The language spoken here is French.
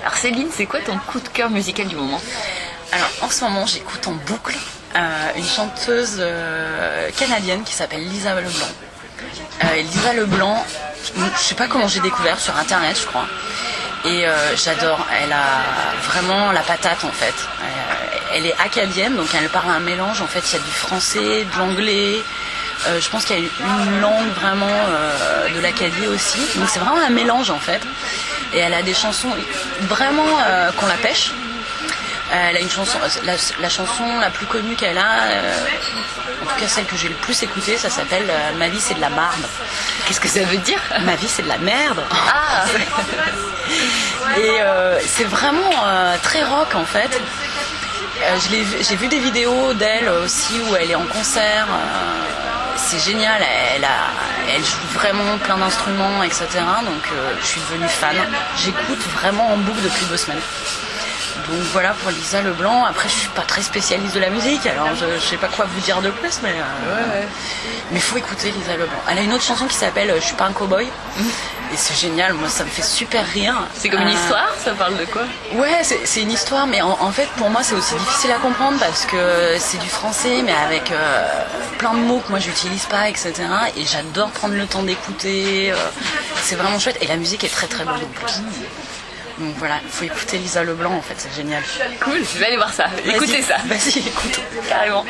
Alors Céline, c'est quoi ton coup de cœur musical du moment Alors en ce moment, j'écoute en boucle euh, une chanteuse euh, canadienne qui s'appelle Lisa Leblanc. Euh, Lisa Leblanc, je sais pas comment j'ai découvert sur internet, je crois. Et j'adore. Elle a vraiment la patate en fait. Elle est acadienne, donc elle parle un mélange. En fait, il y a du français, de l'anglais. Euh, je pense qu'il y a une langue vraiment euh, de l'Acadie aussi. Donc c'est vraiment un mélange en fait. Et elle a des chansons vraiment euh, qu'on la pêche. Elle a une chanson, la, la chanson la plus connue qu'elle a, euh, en tout cas celle que j'ai le plus écoutée, ça s'appelle euh, Ma vie c'est de la marde. Qu'est-ce que ça veut dire? Ma vie c'est de la merde. Ah Et euh, c'est vraiment euh, très rock en fait. Euh, J'ai vu des vidéos d'elle aussi où elle est en concert. C'est génial, elle joue vraiment plein d'instruments, etc. Donc euh, je suis devenue fan. J'écoute vraiment en boucle depuis deux semaines. Donc voilà pour Lisa Leblanc. Après, je suis pas très spécialiste de la musique, alors je, je sais pas quoi vous dire de plus, mais euh, mais faut écouter Lisa Leblanc. Elle a une autre chanson qui s'appelle euh, Je suis pas un cowboy et c'est génial. Moi, ça me fait super rire. C'est comme une Euh, histoire Ça parle de quoi? Ouais, c'est une histoire, mais en, en fait, pour moi, c'est aussi difficile à comprendre parce que c'est du français, mais avec euh, plein de mots que moi, j'utilise pas, etc. Et j'adore prendre le temps d'écouter. euh, c'est vraiment chouette. Et la musique est très très bonne en plus. Donc voilà, il faut écouter Lisa Leblanc, en fait, c'est génial. Cool, je vais aller voir ça. Écoutez ça. Vas-y, écoute. Carrément.